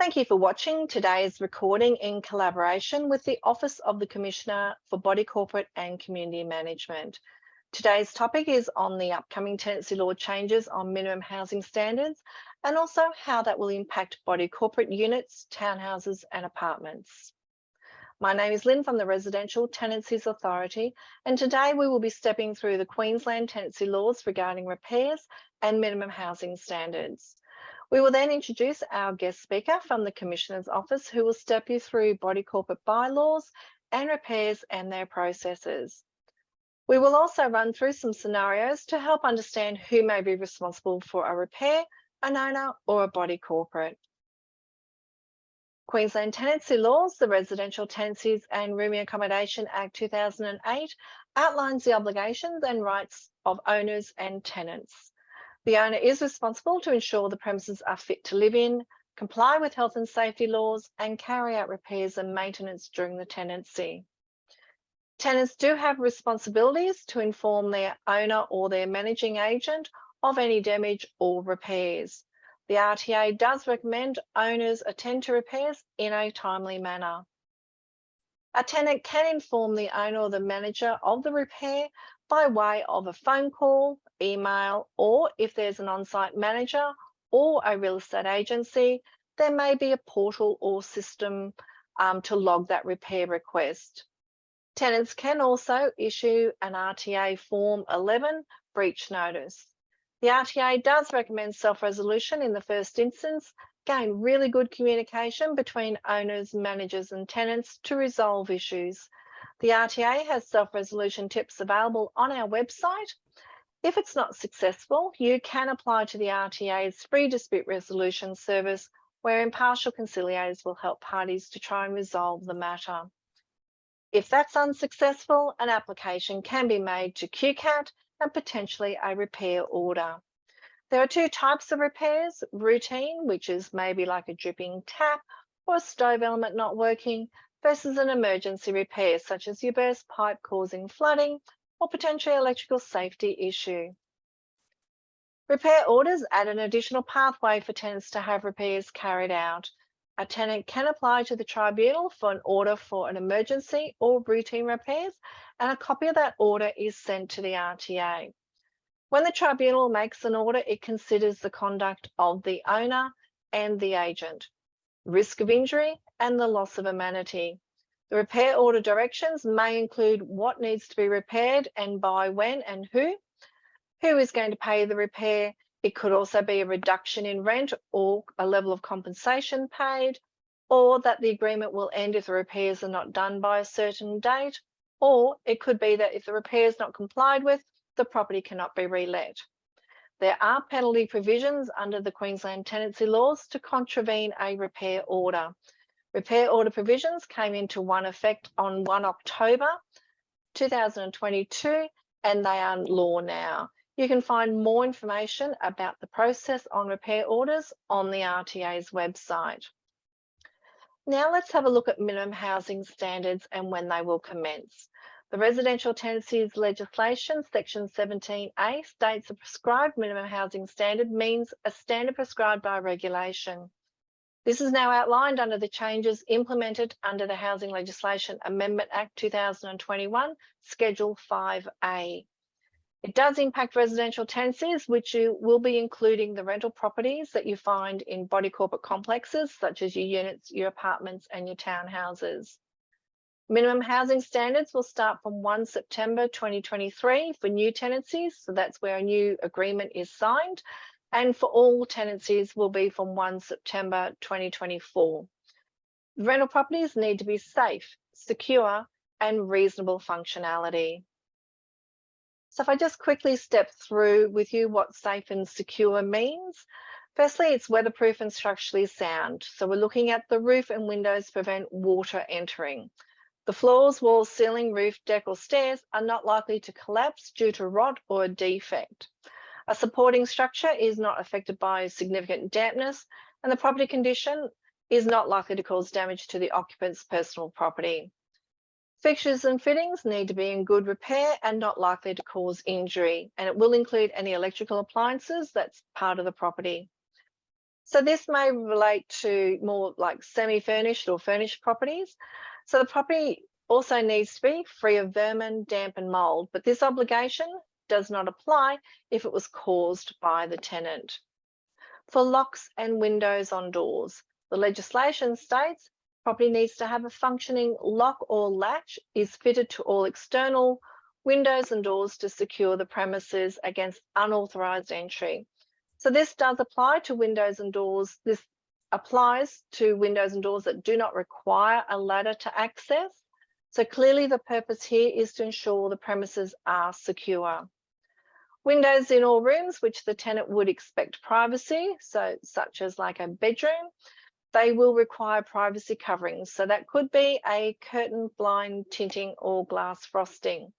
Thank you for watching today's recording in collaboration with the Office of the Commissioner for Body Corporate and Community Management. Today's topic is on the upcoming tenancy law changes on minimum housing standards and also how that will impact body corporate units, townhouses and apartments. My name is Lynn from the Residential Tenancies Authority and today we will be stepping through the Queensland tenancy laws regarding repairs and minimum housing standards. We will then introduce our guest speaker from the Commissioner's Office who will step you through body corporate bylaws and repairs and their processes. We will also run through some scenarios to help understand who may be responsible for a repair, an owner or a body corporate. Queensland Tenancy Laws, the Residential Tenancies and Rooming Accommodation Act 2008 outlines the obligations and rights of owners and tenants. The owner is responsible to ensure the premises are fit to live in, comply with health and safety laws, and carry out repairs and maintenance during the tenancy. Tenants do have responsibilities to inform their owner or their managing agent of any damage or repairs. The RTA does recommend owners attend to repairs in a timely manner. A tenant can inform the owner or the manager of the repair by way of a phone call, email, or if there's an on-site manager or a real estate agency, there may be a portal or system um, to log that repair request. Tenants can also issue an RTA Form 11 breach notice. The RTA does recommend self-resolution in the first instance, gain really good communication between owners, managers and tenants to resolve issues. The RTA has self-resolution tips available on our website if it's not successful, you can apply to the RTA's free dispute resolution service where impartial conciliators will help parties to try and resolve the matter. If that's unsuccessful, an application can be made to QCAT and potentially a repair order. There are two types of repairs, routine, which is maybe like a dripping tap or a stove element not working, versus an emergency repair, such as your burst pipe causing flooding or potentially electrical safety issue. Repair orders add an additional pathway for tenants to have repairs carried out. A tenant can apply to the tribunal for an order for an emergency or routine repairs, and a copy of that order is sent to the RTA. When the tribunal makes an order, it considers the conduct of the owner and the agent, risk of injury, and the loss of amenity. The repair order directions may include what needs to be repaired and by when and who, who is going to pay the repair. It could also be a reduction in rent or a level of compensation paid, or that the agreement will end if the repairs are not done by a certain date, or it could be that if the repair is not complied with, the property cannot be relet. There are penalty provisions under the Queensland tenancy laws to contravene a repair order. Repair order provisions came into one effect on 1 October 2022 and they are law now. You can find more information about the process on repair orders on the RTA's website. Now let's have a look at minimum housing standards and when they will commence. The Residential Tenancies Legislation, Section 17A, states a prescribed minimum housing standard means a standard prescribed by regulation. This is now outlined under the changes implemented under the Housing Legislation Amendment Act 2021, Schedule 5A. It does impact residential tenancies, which you will be including the rental properties that you find in body corporate complexes, such as your units, your apartments and your townhouses. Minimum housing standards will start from 1 September 2023 for new tenancies, so that's where a new agreement is signed, and for all tenancies will be from 1 September 2024. Rental properties need to be safe, secure and reasonable functionality. So if I just quickly step through with you what safe and secure means. Firstly, it's weatherproof and structurally sound. So we're looking at the roof and windows prevent water entering. The floors, walls, ceiling, roof, deck or stairs are not likely to collapse due to rot or a defect. A supporting structure is not affected by significant dampness and the property condition is not likely to cause damage to the occupant's personal property. Fixtures and fittings need to be in good repair and not likely to cause injury, and it will include any electrical appliances that's part of the property. So this may relate to more like semi-furnished or furnished properties. So the property also needs to be free of vermin, damp and mold, but this obligation does not apply if it was caused by the tenant. For locks and windows on doors, the legislation states property needs to have a functioning lock or latch is fitted to all external windows and doors to secure the premises against unauthorised entry. So this does apply to windows and doors. This applies to windows and doors that do not require a ladder to access. So clearly the purpose here is to ensure the premises are secure. Windows in all rooms, which the tenant would expect privacy, so such as like a bedroom, they will require privacy coverings. So that could be a curtain, blind, tinting or glass frosting.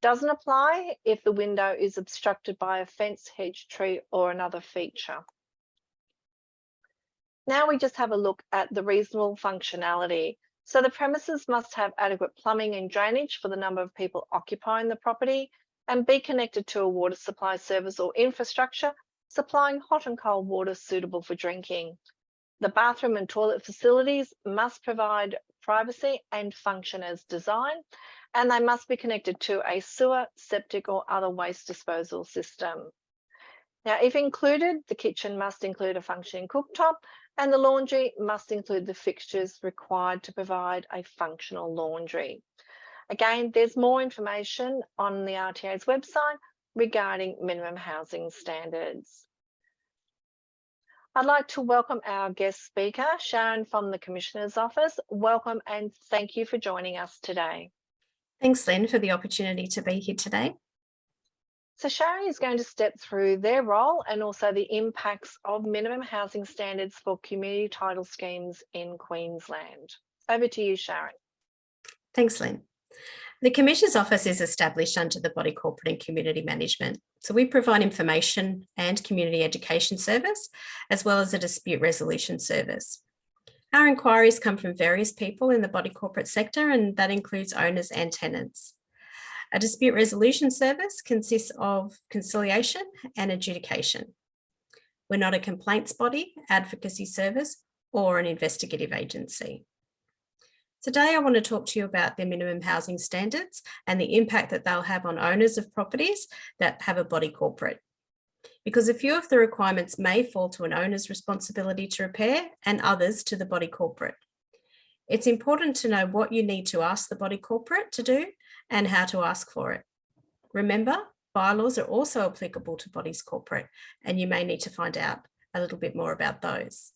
Doesn't apply if the window is obstructed by a fence, hedge, tree or another feature. Now we just have a look at the reasonable functionality. So the premises must have adequate plumbing and drainage for the number of people occupying the property and be connected to a water supply service or infrastructure supplying hot and cold water suitable for drinking. The bathroom and toilet facilities must provide privacy and function as designed and they must be connected to a sewer, septic or other waste disposal system. Now, if included, the kitchen must include a functioning cooktop and the laundry must include the fixtures required to provide a functional laundry. Again, there's more information on the RTA's website regarding minimum housing standards. I'd like to welcome our guest speaker, Sharon from the Commissioner's Office. Welcome and thank you for joining us today. Thanks, Lynn, for the opportunity to be here today. So Sharon is going to step through their role and also the impacts of minimum housing standards for community title schemes in Queensland. Over to you, Sharon. Thanks, Lynn. The Commissioner's Office is established under the Body Corporate and Community Management. So we provide information and community education service, as well as a dispute resolution service. Our inquiries come from various people in the body corporate sector and that includes owners and tenants. A dispute resolution service consists of conciliation and adjudication. We're not a complaints body, advocacy service or an investigative agency. Today, I want to talk to you about the minimum housing standards and the impact that they'll have on owners of properties that have a body corporate because a few of the requirements may fall to an owner's responsibility to repair and others to the body corporate. It's important to know what you need to ask the body corporate to do and how to ask for it. Remember, bylaws are also applicable to bodies corporate and you may need to find out a little bit more about those.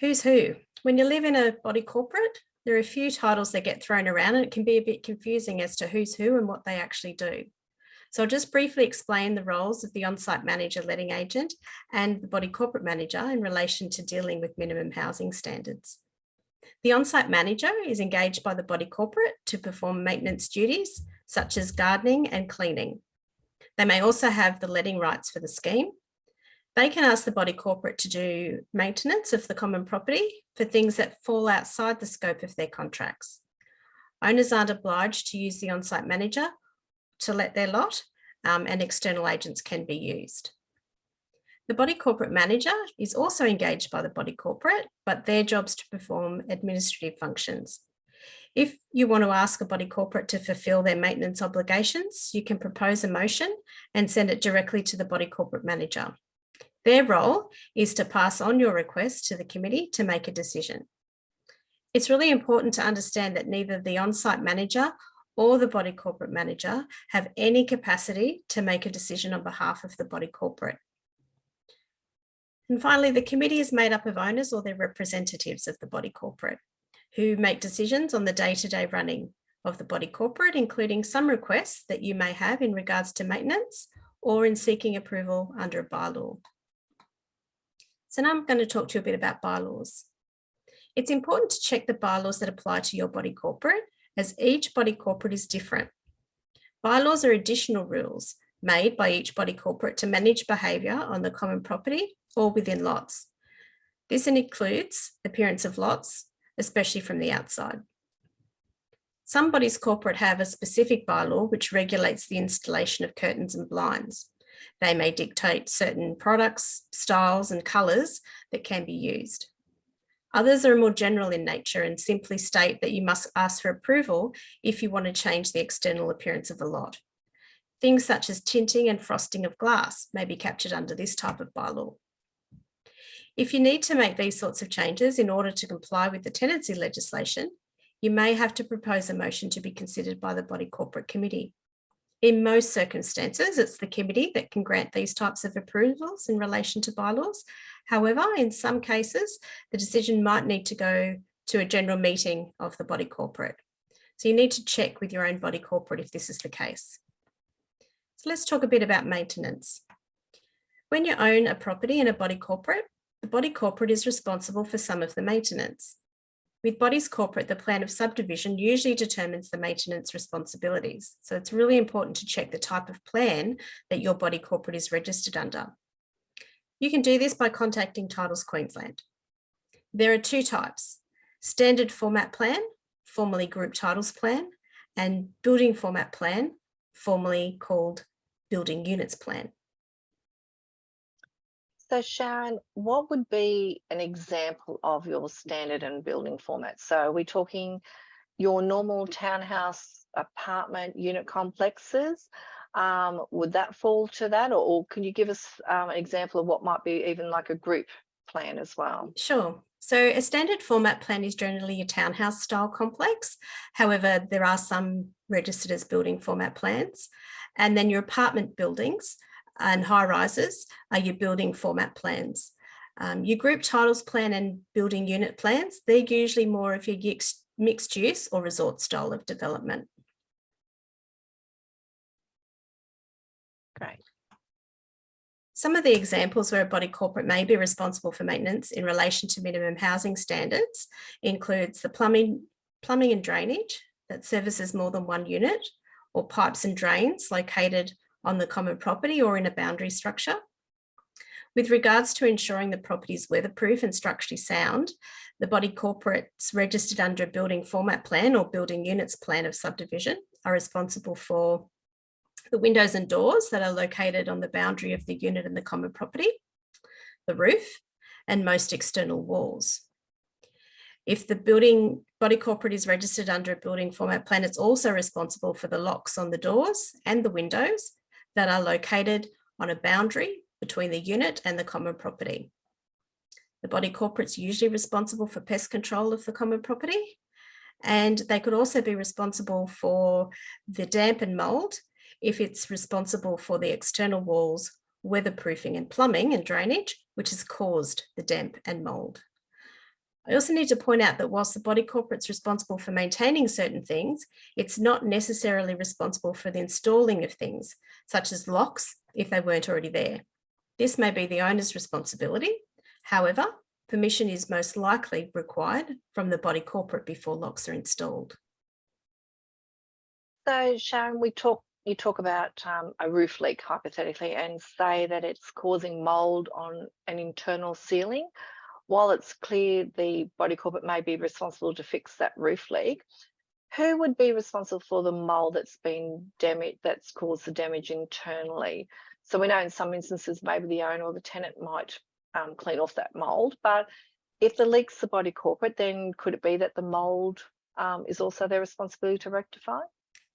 Who's who? When you live in a body corporate, there are a few titles that get thrown around and it can be a bit confusing as to who's who and what they actually do. So I'll just briefly explain the roles of the on-site manager letting agent and the body corporate manager in relation to dealing with minimum housing standards. The on-site manager is engaged by the body corporate to perform maintenance duties such as gardening and cleaning. They may also have the letting rights for the scheme. They can ask the body corporate to do maintenance of the common property for things that fall outside the scope of their contracts. Owners aren't obliged to use the on-site manager to let their lot um, and external agents can be used. The body corporate manager is also engaged by the body corporate, but their job's to perform administrative functions. If you want to ask a body corporate to fulfill their maintenance obligations, you can propose a motion and send it directly to the body corporate manager. Their role is to pass on your request to the committee to make a decision. It's really important to understand that neither the on-site manager or the body corporate manager have any capacity to make a decision on behalf of the body corporate. And finally, the committee is made up of owners or their representatives of the body corporate who make decisions on the day-to-day -day running of the body corporate, including some requests that you may have in regards to maintenance or in seeking approval under a bylaw. So now I'm going to talk to you a bit about bylaws. It's important to check the bylaws that apply to your body corporate as each body corporate is different. Bylaws are additional rules made by each body corporate to manage behaviour on the common property or within lots. This includes appearance of lots, especially from the outside. Some bodies corporate have a specific bylaw which regulates the installation of curtains and blinds. They may dictate certain products, styles and colours that can be used. Others are more general in nature and simply state that you must ask for approval if you want to change the external appearance of a lot. Things such as tinting and frosting of glass may be captured under this type of bylaw. If you need to make these sorts of changes in order to comply with the tenancy legislation, you may have to propose a motion to be considered by the body corporate committee. In most circumstances, it's the committee that can grant these types of approvals in relation to bylaws. However, in some cases, the decision might need to go to a general meeting of the body corporate. So you need to check with your own body corporate if this is the case. So let's talk a bit about maintenance. When you own a property in a body corporate, the body corporate is responsible for some of the maintenance. With bodies corporate, the plan of subdivision usually determines the maintenance responsibilities. So it's really important to check the type of plan that your body corporate is registered under. You can do this by contacting Titles Queensland. There are two types, standard format plan, formerly group titles plan, and building format plan, formerly called building units plan. So Sharon, what would be an example of your standard and building format? So are we talking your normal townhouse apartment unit complexes? Um, would that fall to that or, or can you give us um, an example of what might be even like a group plan as well? Sure. So a standard format plan is generally a townhouse style complex. However, there are some registered as building format plans. And then your apartment buildings and high rises are your building format plans. Um, your group titles plan and building unit plans, they're usually more of your mixed use or resort style of development. Great. Some of the examples where a body corporate may be responsible for maintenance in relation to minimum housing standards includes the plumbing, plumbing and drainage that services more than one unit or pipes and drains located on the common property or in a boundary structure. With regards to ensuring the property is weatherproof and structurally sound, the body corporates registered under a building format plan or building units plan of subdivision are responsible for the windows and doors that are located on the boundary of the unit and the common property, the roof, and most external walls. If the building body corporate is registered under a building format plan, it's also responsible for the locks on the doors and the windows that are located on a boundary between the unit and the common property. The body corporate's usually responsible for pest control of the common property and they could also be responsible for the damp and mould if it's responsible for the external walls, weatherproofing and plumbing and drainage, which has caused the damp and mould. I also need to point out that whilst the body corporate's responsible for maintaining certain things, it's not necessarily responsible for the installing of things, such as locks, if they weren't already there. This may be the owner's responsibility. However, permission is most likely required from the body corporate before locks are installed. So Sharon, we talk, you talk about um, a roof leak hypothetically and say that it's causing mould on an internal ceiling while it's clear the body corporate may be responsible to fix that roof leak, who would be responsible for the mold that's been damaged, that's caused the damage internally? So we know in some instances, maybe the owner or the tenant might um, clean off that mold, but if the leak's the body corporate, then could it be that the mold um, is also their responsibility to rectify?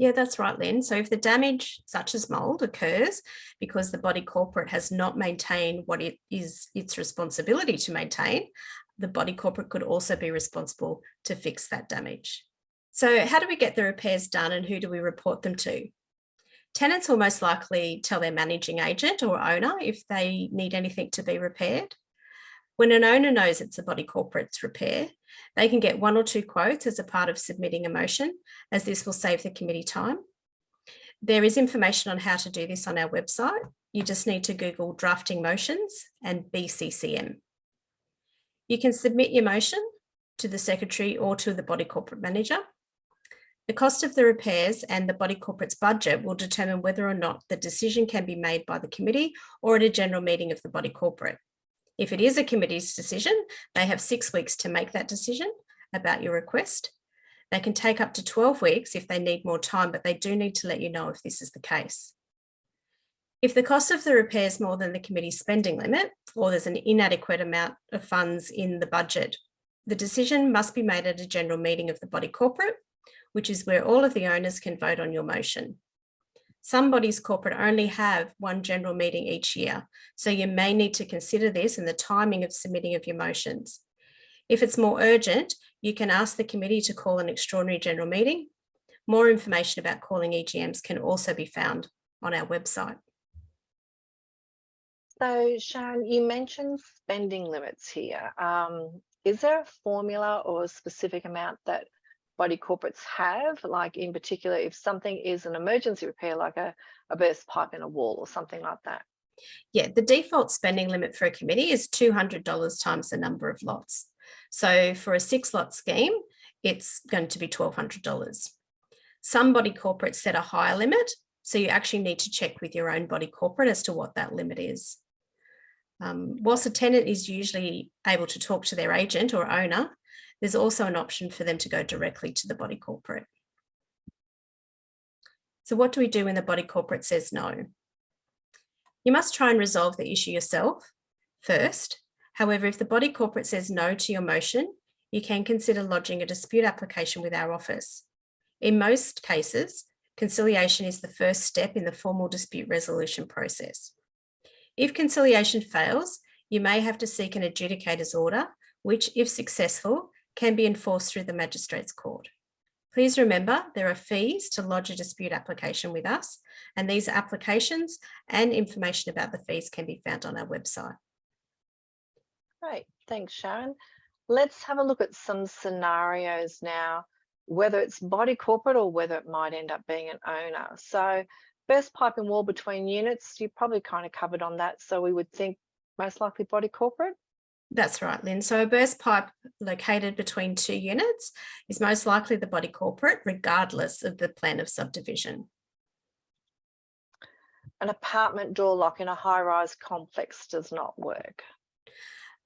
Yeah, that's right, Lynn. So if the damage such as mould occurs because the body corporate has not maintained what it is its responsibility to maintain, the body corporate could also be responsible to fix that damage. So how do we get the repairs done and who do we report them to? Tenants will most likely tell their managing agent or owner if they need anything to be repaired. When an owner knows it's a body corporate's repair, they can get one or two quotes as a part of submitting a motion, as this will save the committee time. There is information on how to do this on our website. You just need to Google drafting motions and BCCM. You can submit your motion to the secretary or to the body corporate manager. The cost of the repairs and the body corporate's budget will determine whether or not the decision can be made by the committee or at a general meeting of the body corporate. If it is a committee's decision, they have six weeks to make that decision about your request. They can take up to 12 weeks if they need more time, but they do need to let you know if this is the case. If the cost of the repair is more than the committee's spending limit, or there's an inadequate amount of funds in the budget, the decision must be made at a general meeting of the body corporate, which is where all of the owners can vote on your motion. Some bodies corporate only have one general meeting each year, so you may need to consider this in the timing of submitting of your motions. If it's more urgent, you can ask the committee to call an extraordinary general meeting. More information about calling EGMs can also be found on our website. So Sharon, you mentioned spending limits here. Um, is there a formula or a specific amount that body corporates have? Like in particular, if something is an emergency repair, like a, a burst pipe in a wall or something like that? Yeah, the default spending limit for a committee is $200 times the number of lots. So for a six lot scheme, it's going to be $1,200. Some body corporates set a higher limit, so you actually need to check with your own body corporate as to what that limit is. Um, whilst a tenant is usually able to talk to their agent or owner, there's also an option for them to go directly to the body corporate. So what do we do when the body corporate says no? You must try and resolve the issue yourself first. However, if the body corporate says no to your motion, you can consider lodging a dispute application with our office. In most cases, conciliation is the first step in the formal dispute resolution process. If conciliation fails, you may have to seek an adjudicator's order, which, if successful, can be enforced through the magistrate's court. Please remember there are fees to lodge a dispute application with us, and these applications and information about the fees can be found on our website. Great, thanks Sharon. Let's have a look at some scenarios now, whether it's body corporate or whether it might end up being an owner. So burst pipe and wall between units, you probably kind of covered on that. So we would think most likely body corporate. That's right, Lynn. So a burst pipe located between two units is most likely the body corporate, regardless of the plan of subdivision. An apartment door lock in a high-rise complex does not work.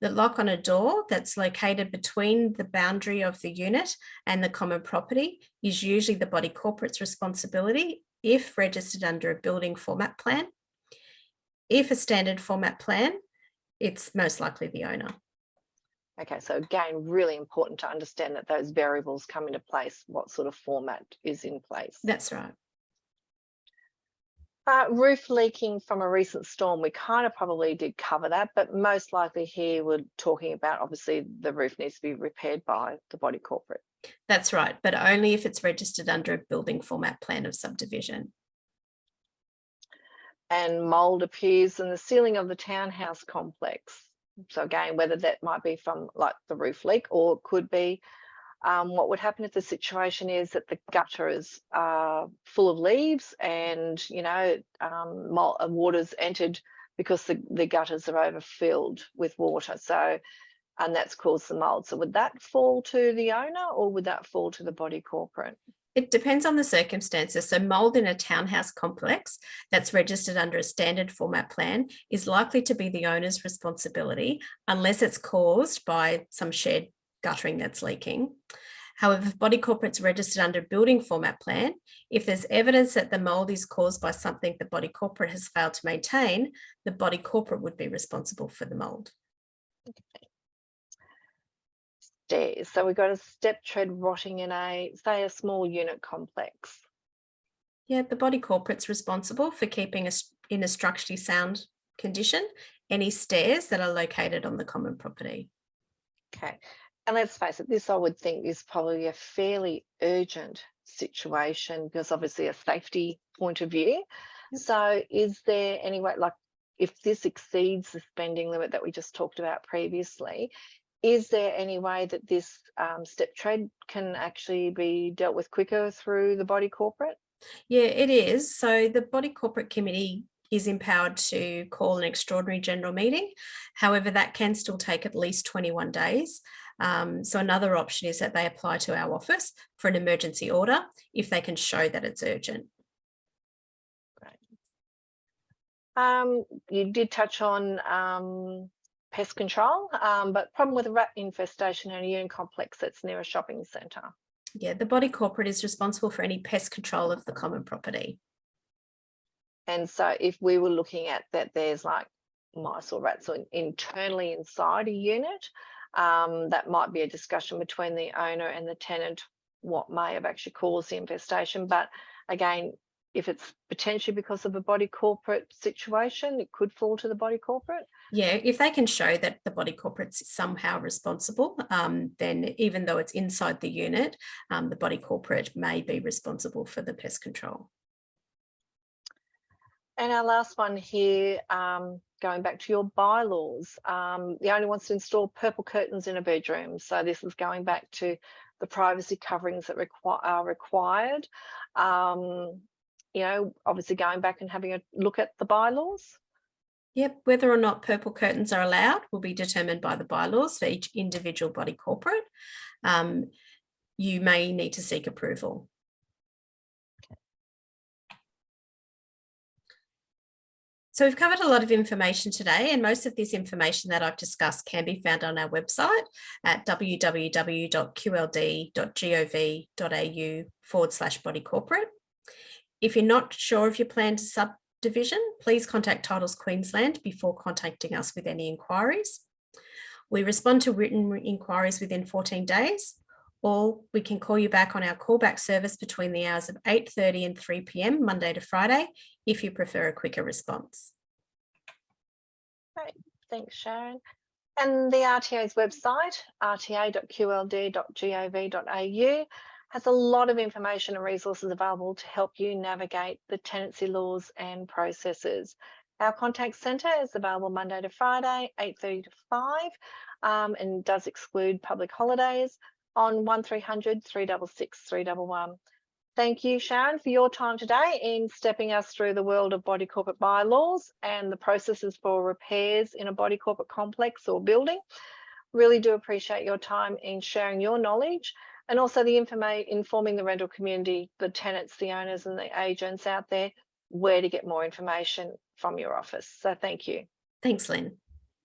The lock on a door that's located between the boundary of the unit and the common property is usually the body corporate's responsibility if registered under a building format plan. If a standard format plan, it's most likely the owner. Okay, so again, really important to understand that those variables come into place, what sort of format is in place. That's right. Uh, roof leaking from a recent storm, we kind of probably did cover that, but most likely here we're talking about obviously the roof needs to be repaired by the body corporate. That's right, but only if it's registered under a building format plan of subdivision. And mould appears in the ceiling of the townhouse complex. So again, whether that might be from like the roof leak or it could be um, what would happen if the situation is that the gutter is uh, full of leaves and, you know, um, uh, water's entered because the, the gutters are overfilled with water. So, and that's caused the mold. So would that fall to the owner or would that fall to the body corporate? It depends on the circumstances. So mould in a townhouse complex that's registered under a standard format plan is likely to be the owner's responsibility unless it's caused by some shared guttering that's leaking. However, if body corporate's registered under building format plan, if there's evidence that the mould is caused by something the body corporate has failed to maintain, the body corporate would be responsible for the mould. Okay. So we've got a step tread rotting in a, say, a small unit complex. Yeah, the body corporate's responsible for keeping us in a structurally sound condition any stairs that are located on the common property. Okay, and let's face it, this I would think is probably a fairly urgent situation because obviously a safety point of view. Yep. So is there any way, like if this exceeds the spending limit that we just talked about previously, is there any way that this um, step tread can actually be dealt with quicker through the body corporate? Yeah, it is. So the body corporate committee is empowered to call an extraordinary general meeting. However, that can still take at least 21 days. Um, so another option is that they apply to our office for an emergency order if they can show that it's urgent. Great. Um, you did touch on um, pest control, um, but problem with a rat infestation in a unit complex that's near a shopping centre. Yeah, the body corporate is responsible for any pest control of the common property. And so if we were looking at that, there's like mice or rats or internally inside a unit, um, that might be a discussion between the owner and the tenant, what may have actually caused the infestation. But again, if it's potentially because of a body corporate situation, it could fall to the body corporate. Yeah, if they can show that the body corporate's somehow responsible, um, then even though it's inside the unit, um, the body corporate may be responsible for the pest control. And our last one here, um, going back to your bylaws, um, the owner wants to install purple curtains in a bedroom. So this is going back to the privacy coverings that requ are required. Um, you know, obviously going back and having a look at the bylaws. Yep, whether or not purple curtains are allowed will be determined by the bylaws for each individual body corporate. Um, you may need to seek approval. So we've covered a lot of information today and most of this information that I've discussed can be found on our website at www.qld.gov.au forward slash body corporate. If you're not sure of your planned subdivision, please contact Titles Queensland before contacting us with any inquiries. We respond to written inquiries within 14 days or we can call you back on our callback service between the hours of 8.30 and 3 p.m. Monday to Friday, if you prefer a quicker response. Great, thanks Sharon. And the RTA's website, rta.qld.gov.au, has a lot of information and resources available to help you navigate the tenancy laws and processes. Our contact centre is available Monday to Friday, 8.30 to 5, um, and does exclude public holidays on 1300 366 311. Thank you, Sharon, for your time today in stepping us through the world of body corporate bylaws and the processes for repairs in a body corporate complex or building. Really do appreciate your time in sharing your knowledge and also the information informing the rental community, the tenants, the owners and the agents out there, where to get more information from your office. So thank you. Thanks, Lynn.